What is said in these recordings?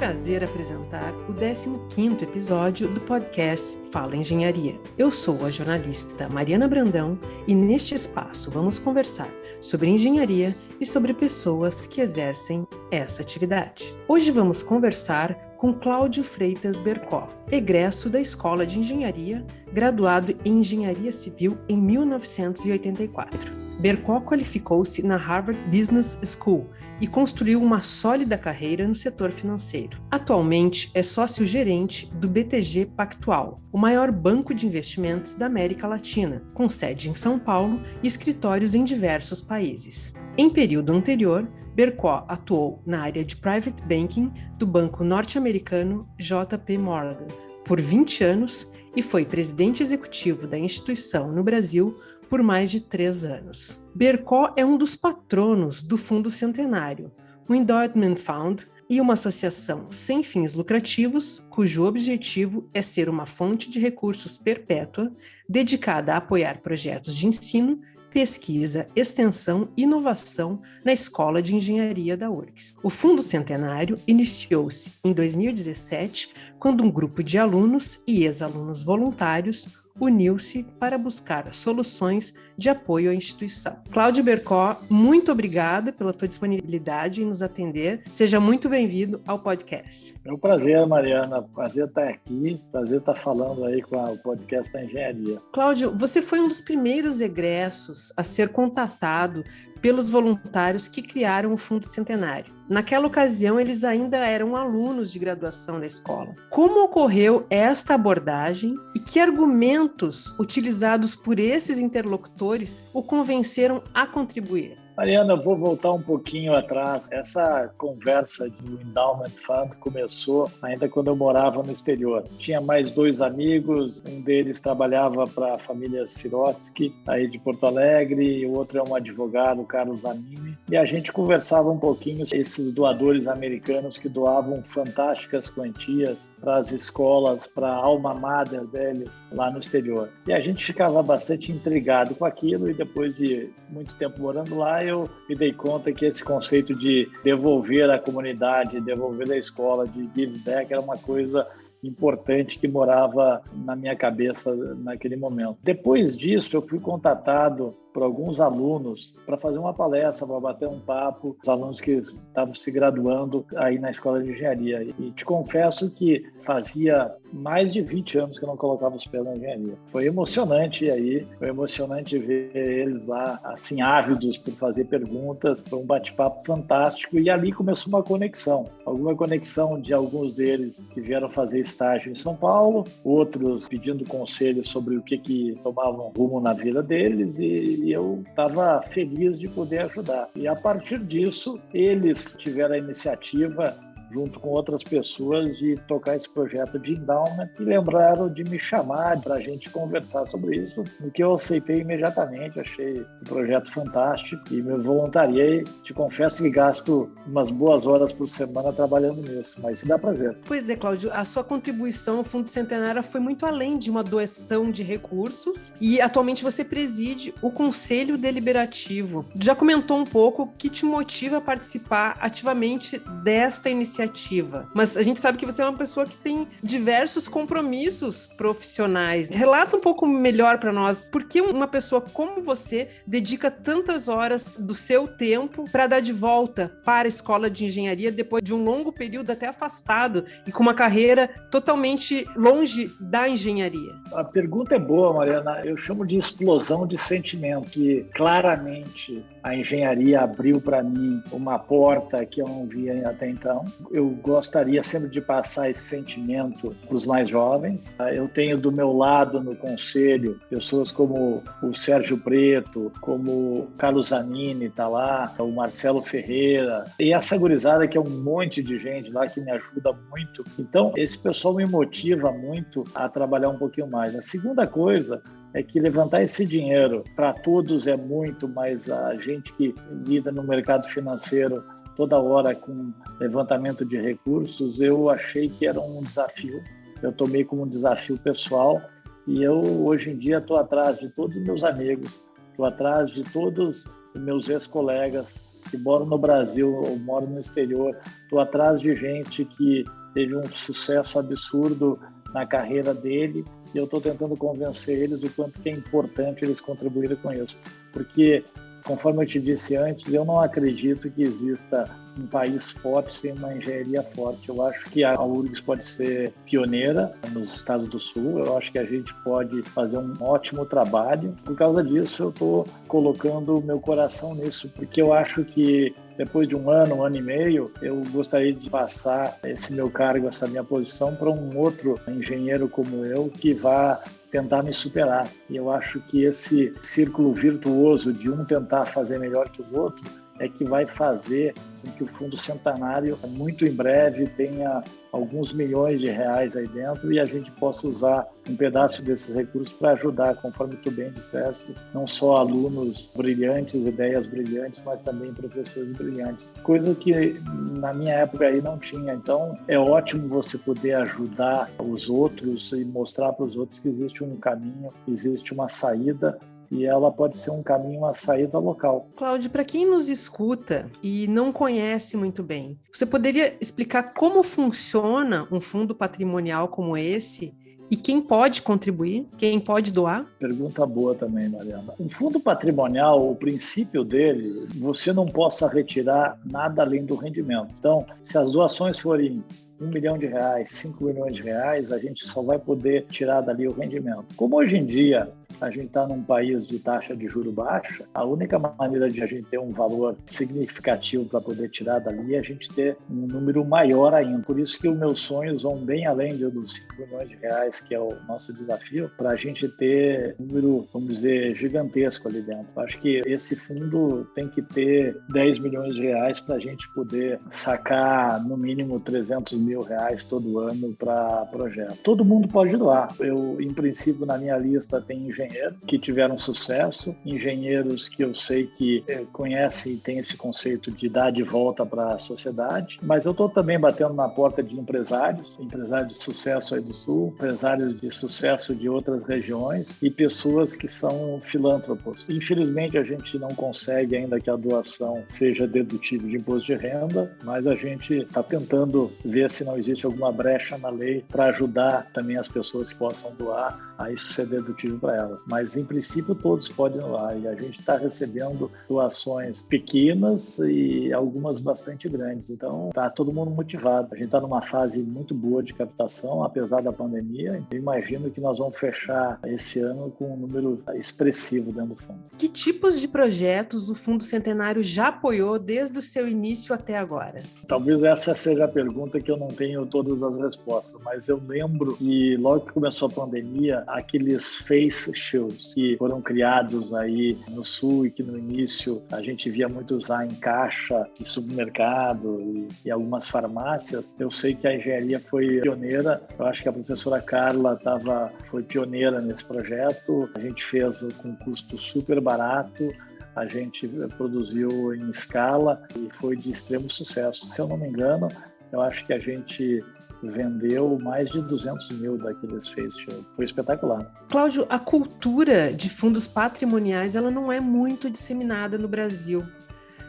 prazer apresentar o 15º episódio do podcast Fala Engenharia. Eu sou a jornalista Mariana Brandão e neste espaço vamos conversar sobre engenharia e sobre pessoas que exercem essa atividade. Hoje vamos conversar com Cláudio Freitas Bercó, egresso da Escola de Engenharia, graduado em Engenharia Civil em 1984. Bercó qualificou-se na Harvard Business School e construiu uma sólida carreira no setor financeiro. Atualmente é sócio-gerente do BTG Pactual, o maior banco de investimentos da América Latina, com sede em São Paulo e escritórios em diversos países. Em período anterior, Bercó atuou na área de private banking do banco norte-americano JP Morgan por 20 anos e foi presidente executivo da instituição no Brasil por mais de três anos. Bercó é um dos patronos do Fundo Centenário, o Endowment Fund e uma associação sem fins lucrativos, cujo objetivo é ser uma fonte de recursos perpétua dedicada a apoiar projetos de ensino, pesquisa, extensão e inovação na Escola de Engenharia da URGS. O Fundo Centenário iniciou-se em 2017, quando um grupo de alunos e ex-alunos voluntários uniu-se para buscar soluções de apoio à instituição. Cláudio Bercó, muito obrigada pela tua disponibilidade em nos atender. Seja muito bem-vindo ao podcast. É um prazer, Mariana. Prazer estar aqui. Prazer estar falando aí com o podcast da engenharia. Cláudio, você foi um dos primeiros egressos a ser contatado pelos voluntários que criaram o Fundo Centenário. Naquela ocasião, eles ainda eram alunos de graduação da escola. Como ocorreu esta abordagem e que argumentos utilizados por esses interlocutores o convenceram a contribuir? Mariana, vou voltar um pouquinho atrás. Essa conversa do Endowment Fund começou ainda quando eu morava no exterior. Tinha mais dois amigos, um deles trabalhava para a família Sirotsky, aí de Porto Alegre, o outro é um advogado, Carlos Anini, e a gente conversava um pouquinho esses doadores americanos que doavam fantásticas quantias para as escolas, para a alma mater deles lá no exterior. E a gente ficava bastante intrigado com aquilo e depois de muito tempo morando lá, eu me dei conta que esse conceito de devolver à comunidade, devolver à escola, de give back, era uma coisa importante que morava na minha cabeça naquele momento. Depois disso, eu fui contatado por alguns alunos para fazer uma palestra, para bater um papo, os alunos que estavam se graduando aí na escola de engenharia. E te confesso que fazia mais de 20 anos que eu não colocava os pés na engenharia. Foi emocionante aí, foi emocionante ver eles lá assim ávidos por fazer perguntas, foi um bate-papo fantástico e ali começou uma conexão, alguma conexão de alguns deles que vieram fazer estágio em São Paulo, outros pedindo conselho sobre o que que tomavam rumo na vida deles e e eu estava feliz de poder ajudar. E a partir disso, eles tiveram a iniciativa junto com outras pessoas, de tocar esse projeto de endowment e lembraram de me chamar para a gente conversar sobre isso, o que eu aceitei imediatamente, achei um projeto fantástico e me voluntariei. Te confesso que gasto umas boas horas por semana trabalhando nisso, mas dá prazer. Pois é, Cláudio, a sua contribuição ao Fundo Centenário foi muito além de uma doação de recursos e atualmente você preside o Conselho Deliberativo. Já comentou um pouco o que te motiva a participar ativamente desta iniciativa iniciativa. Mas a gente sabe que você é uma pessoa que tem diversos compromissos profissionais. Relata um pouco melhor para nós por que uma pessoa como você dedica tantas horas do seu tempo para dar de volta para a escola de engenharia depois de um longo período até afastado e com uma carreira totalmente longe da engenharia. A pergunta é boa, Mariana. Eu chamo de explosão de sentimento que claramente a engenharia abriu para mim uma porta que eu não via até então eu gostaria sempre de passar esse sentimento para os mais jovens. Eu tenho do meu lado no conselho pessoas como o Sérgio Preto, como o Carlos Zanini está lá, o Marcelo Ferreira, e essa gurizada que é um monte de gente lá que me ajuda muito. Então, esse pessoal me motiva muito a trabalhar um pouquinho mais. A segunda coisa é que levantar esse dinheiro para todos é muito, mas a gente que lida no mercado financeiro toda hora com levantamento de recursos, eu achei que era um desafio. Eu tomei como um desafio pessoal e eu hoje em dia estou atrás de todos os meus amigos, estou atrás de todos os meus ex-colegas que moram no Brasil ou moram no exterior. Estou atrás de gente que teve um sucesso absurdo na carreira dele e eu estou tentando convencer eles o quanto que é importante eles contribuírem com isso. Porque, conforme eu te disse antes, eu não acredito que exista um país forte sem uma engenharia forte. Eu acho que a URGS pode ser pioneira nos Estados do Sul. Eu acho que a gente pode fazer um ótimo trabalho. Por causa disso, eu estou colocando meu coração nisso, porque eu acho que depois de um ano, um ano e meio, eu gostaria de passar esse meu cargo, essa minha posição para um outro engenheiro como eu que vá tentar me superar. E eu acho que esse círculo virtuoso de um tentar fazer melhor que o outro é que vai fazer com que o Fundo Centenário, muito em breve, tenha alguns milhões de reais aí dentro e a gente possa usar um pedaço desses recursos para ajudar, conforme tu bem disseste, não só alunos brilhantes, ideias brilhantes, mas também professores brilhantes. Coisa que na minha época aí não tinha. Então é ótimo você poder ajudar os outros e mostrar para os outros que existe um caminho, existe uma saída e ela pode ser um caminho, uma saída local. Cláudio, para quem nos escuta e não conhece muito bem, você poderia explicar como funciona um fundo patrimonial como esse e quem pode contribuir? Quem pode doar? Pergunta boa também, Mariana. Um fundo patrimonial, o princípio dele, você não possa retirar nada além do rendimento. Então, se as doações forem um milhão de reais, cinco milhões de reais, a gente só vai poder tirar dali o rendimento. Como hoje em dia a gente está num país de taxa de juro baixa, a única maneira de a gente ter um valor significativo para poder tirar dali é a gente ter um número maior ainda. Por isso que os meus sonhos vão bem além dos 5 milhões de reais, que é o nosso desafio, para a gente ter um número, vamos dizer, gigantesco ali dentro. Acho que esse fundo tem que ter 10 milhões de reais para a gente poder sacar no mínimo 300 mil reais todo ano para projeto. Todo mundo pode doar. Eu, em princípio, na minha lista tem engenheiros engenheiros que tiveram sucesso, engenheiros que eu sei que é, conhecem e têm esse conceito de dar de volta para a sociedade, mas eu estou também batendo na porta de empresários, empresários de sucesso aí do Sul, empresários de sucesso de outras regiões e pessoas que são filântropos. Infelizmente, a gente não consegue ainda que a doação seja dedutível de imposto de renda, mas a gente está tentando ver se não existe alguma brecha na lei para ajudar também as pessoas que possam doar a isso ser dedutível para elas mas em princípio todos podem doar e a gente está recebendo doações pequenas e algumas bastante grandes. Então está todo mundo motivado. A gente está numa fase muito boa de captação, apesar da pandemia. Eu imagino que nós vamos fechar esse ano com um número expressivo dentro do fundo. Que tipos de projetos o Fundo Centenário já apoiou desde o seu início até agora? Talvez essa seja a pergunta que eu não tenho todas as respostas, mas eu lembro que logo que começou a pandemia, aqueles face shows que foram criados aí no sul e que no início a gente via muito usar em caixa de supermercado e, e algumas farmácias. Eu sei que a engenharia foi pioneira. Eu acho que a professora Carla tava, foi pioneira nesse projeto. A gente fez com custo super barato a gente produziu em escala e foi de extremo sucesso. Se eu não me engano, eu acho que a gente vendeu mais de 200 mil daqueles face. Foi espetacular. Cláudio, a cultura de fundos patrimoniais ela não é muito disseminada no Brasil.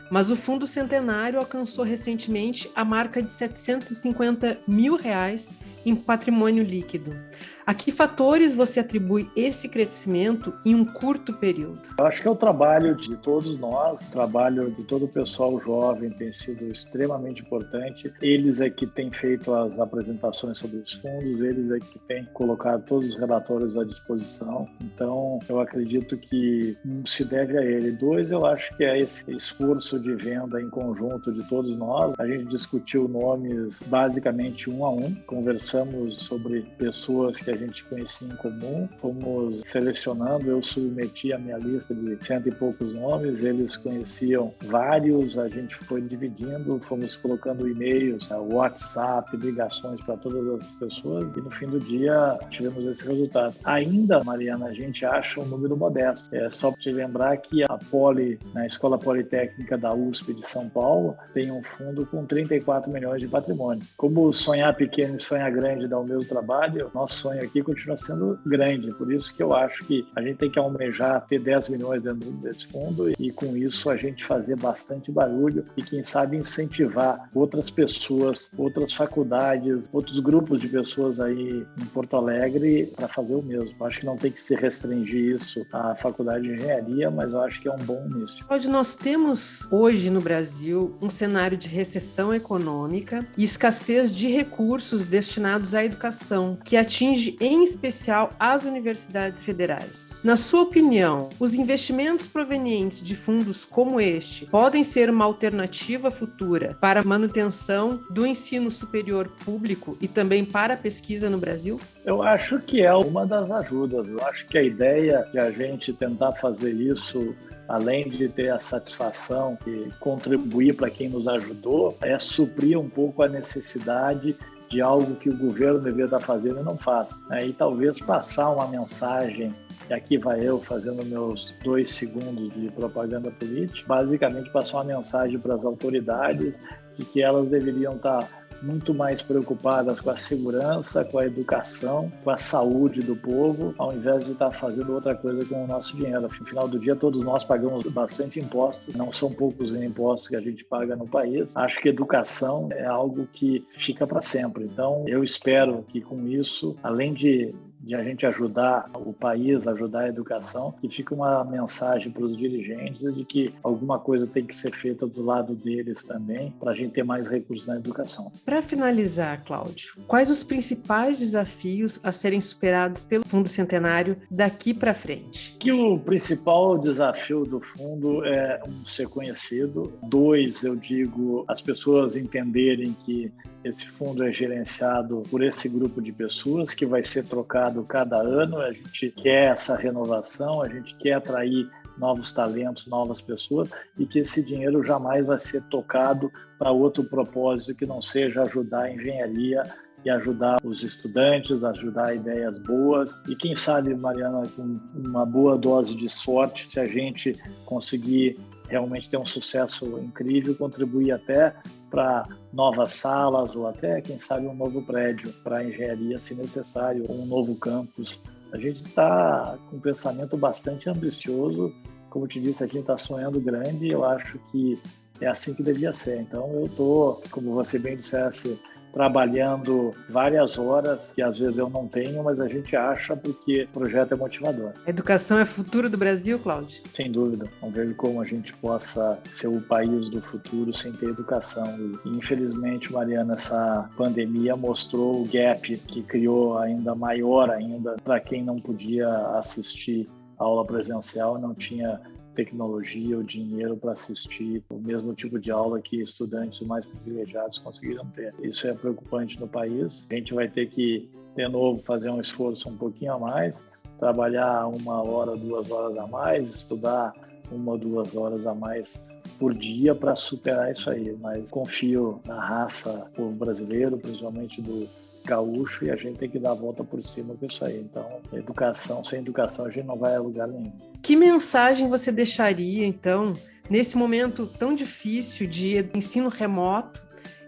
Mas o Fundo Centenário alcançou recentemente a marca de 750 mil reais em patrimônio líquido. A que fatores você atribui esse crescimento em um curto período? Eu acho que é o trabalho de todos nós, o trabalho de todo o pessoal jovem tem sido extremamente importante. Eles é que têm feito as apresentações sobre os fundos, eles é que têm colocado todos os relatórios à disposição. Então, eu acredito que um se deve a ele. Dois, eu acho que é esse esforço de venda em conjunto de todos nós. A gente discutiu nomes basicamente um a um, conversamos sobre pessoas que a gente conhecia em comum, fomos selecionando, eu submeti a minha lista de cento e poucos nomes, eles conheciam vários, a gente foi dividindo, fomos colocando e-mails, né, WhatsApp, ligações para todas as pessoas e no fim do dia tivemos esse resultado. Ainda, Mariana, a gente acha um número modesto. É só te lembrar que a Poli, na Escola Politécnica da USP de São Paulo, tem um fundo com 34 milhões de patrimônio. Como sonhar pequeno e sonhar grande dá o mesmo trabalho, nosso sonho aqui continua sendo grande. Por isso que eu acho que a gente tem que almejar ter 10 milhões dentro desse fundo e com isso a gente fazer bastante barulho e quem sabe incentivar outras pessoas, outras faculdades, outros grupos de pessoas aí em Porto Alegre para fazer o mesmo. Eu acho que não tem que se restringir isso à faculdade de engenharia, mas eu acho que é um bom início. Hoje nós temos hoje no Brasil um cenário de recessão econômica e escassez de recursos destinados à educação, que atinge em especial as universidades federais. Na sua opinião, os investimentos provenientes de fundos como este podem ser uma alternativa futura para a manutenção do ensino superior público e também para a pesquisa no Brasil? Eu acho que é uma das ajudas. Eu acho que a ideia de a gente tentar fazer isso além de ter a satisfação e contribuir para quem nos ajudou, é suprir um pouco a necessidade de algo que o governo deveria estar fazendo e não faz. Né? E talvez passar uma mensagem, e aqui vai eu fazendo meus dois segundos de propaganda política, basicamente passar uma mensagem para as autoridades de que elas deveriam estar muito mais preocupadas com a segurança, com a educação, com a saúde do povo, ao invés de estar fazendo outra coisa com o nosso dinheiro. No final do dia, todos nós pagamos bastante impostos, não são poucos os impostos que a gente paga no país. Acho que educação é algo que fica para sempre. Então, eu espero que com isso, além de de a gente ajudar o país, ajudar a educação, e fica uma mensagem para os dirigentes de que alguma coisa tem que ser feita do lado deles também, para a gente ter mais recursos na educação. Para finalizar, Cláudio, quais os principais desafios a serem superados pelo Fundo Centenário daqui para frente? Que o principal desafio do fundo é um ser conhecido, dois, eu digo, as pessoas entenderem que esse fundo é gerenciado por esse grupo de pessoas que vai ser trocado cada ano. A gente quer essa renovação, a gente quer atrair novos talentos, novas pessoas e que esse dinheiro jamais vai ser tocado para outro propósito que não seja ajudar a engenharia e ajudar os estudantes, ajudar ideias boas. E quem sabe, Mariana, com uma boa dose de sorte, se a gente conseguir realmente ter um sucesso incrível, contribuir até para novas salas ou até, quem sabe, um novo prédio para engenharia, se necessário, um novo campus. A gente está com um pensamento bastante ambicioso, como te disse, a gente está sonhando grande eu acho que é assim que devia ser. Então, eu estou, como você bem dissesse, trabalhando várias horas que às vezes eu não tenho, mas a gente acha porque o projeto é motivador. A educação é futuro do Brasil, Cláudio? Sem dúvida. Não vejo como a gente possa ser o país do futuro sem ter educação. E, infelizmente, Mariana, essa pandemia mostrou o gap que criou ainda maior ainda para quem não podia assistir aula presencial, não tinha tecnologia ou dinheiro para assistir o mesmo tipo de aula que estudantes mais privilegiados conseguiram ter. Isso é preocupante no país. A gente vai ter que, de novo, fazer um esforço um pouquinho a mais, trabalhar uma hora, duas horas a mais, estudar uma duas horas a mais por dia para superar isso aí. Mas confio na raça povo brasileiro, principalmente do gaúcho e a gente tem que dar a volta por cima com isso aí. Então, educação, sem educação a gente não vai a lugar nenhum. Que mensagem você deixaria, então, nesse momento tão difícil de ensino remoto,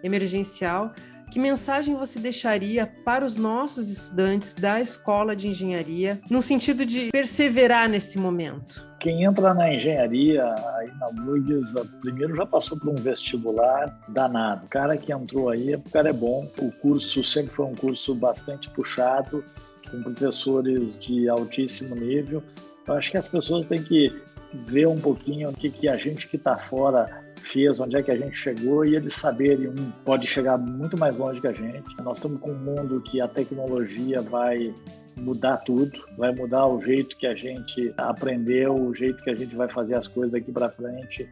emergencial, que mensagem você deixaria para os nossos estudantes da escola de engenharia, no sentido de perseverar nesse momento? Quem entra na engenharia aí na URGS, primeiro já passou por um vestibular danado. O cara que entrou aí, o cara é bom. O curso sempre foi um curso bastante puxado, com professores de altíssimo nível. Eu acho que as pessoas têm que ver um pouquinho o que, que a gente que está fora fez, onde é que a gente chegou e eles saberem, um pode chegar muito mais longe que a gente. Nós estamos com um mundo que a tecnologia vai mudar tudo, vai mudar o jeito que a gente aprendeu, o jeito que a gente vai fazer as coisas daqui para frente.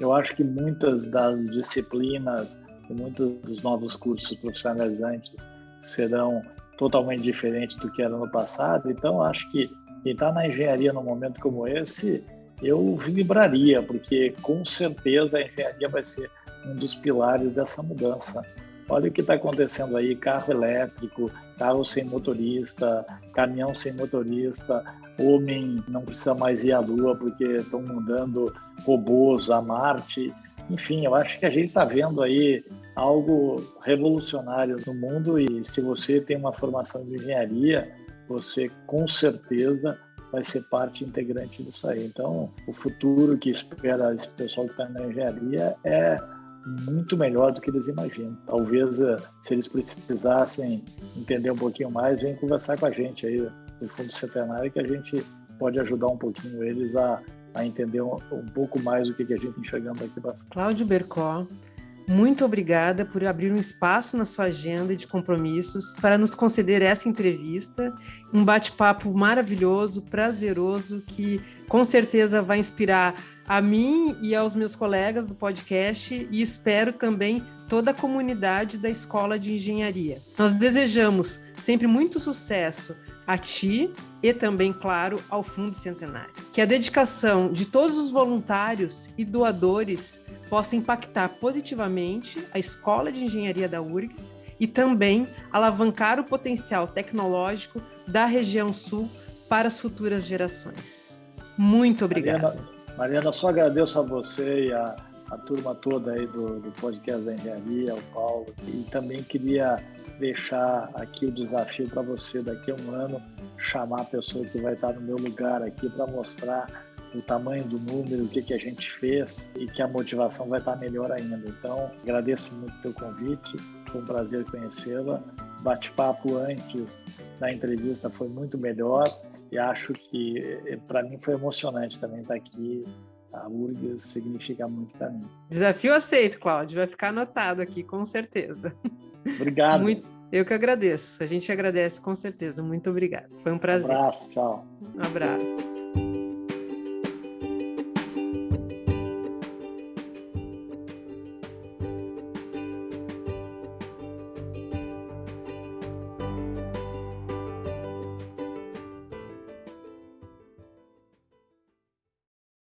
Eu acho que muitas das disciplinas muitos dos novos cursos profissionalizantes serão totalmente diferentes do que era no passado. Então, acho que quem está na engenharia num momento como esse eu vibraria, porque com certeza a engenharia vai ser um dos pilares dessa mudança. Olha o que está acontecendo aí: carro elétrico, carro sem motorista, caminhão sem motorista, homem não precisa mais ir à Lua porque estão mandando robôs a Marte. Enfim, eu acho que a gente está vendo aí algo revolucionário no mundo e se você tem uma formação de engenharia, você com certeza vai ser parte integrante disso aí. Então, o futuro que espera esse pessoal que está na engenharia é muito melhor do que eles imaginam. Talvez, eh, se eles precisassem entender um pouquinho mais, venham conversar com a gente aí do Fundo Centenário, que a gente pode ajudar um pouquinho eles a, a entender um, um pouco mais o que, que a gente está enxergando aqui. Cláudio Bercó, muito obrigada por abrir um espaço na sua agenda de compromissos para nos conceder essa entrevista, um bate-papo maravilhoso, prazeroso, que com certeza vai inspirar a mim e aos meus colegas do podcast e espero também toda a comunidade da Escola de Engenharia. Nós desejamos sempre muito sucesso a ti e também, claro, ao Fundo Centenário. Que a dedicação de todos os voluntários e doadores possa impactar positivamente a Escola de Engenharia da URGS e também alavancar o potencial tecnológico da região sul para as futuras gerações. Muito obrigada. Mariana, Mariana, só agradeço a você e a, a turma toda aí do, do podcast da Engenharia, o Paulo, e também queria deixar aqui o desafio para você daqui a um ano chamar a pessoa que vai estar no meu lugar aqui para mostrar o tamanho do número, o que, que a gente fez e que a motivação vai estar melhor ainda. Então, agradeço muito o teu convite, foi um prazer conhecê-la. Bate-papo antes da entrevista foi muito melhor e acho que eh, para mim foi emocionante também estar aqui. A URGS significa muito para mim. Desafio aceito, Cláudio. Vai ficar anotado aqui, com certeza. Obrigado. Muito, eu que agradeço. A gente agradece com certeza. Muito obrigado. Foi um prazer. Um abraço, tchau. Um abraço.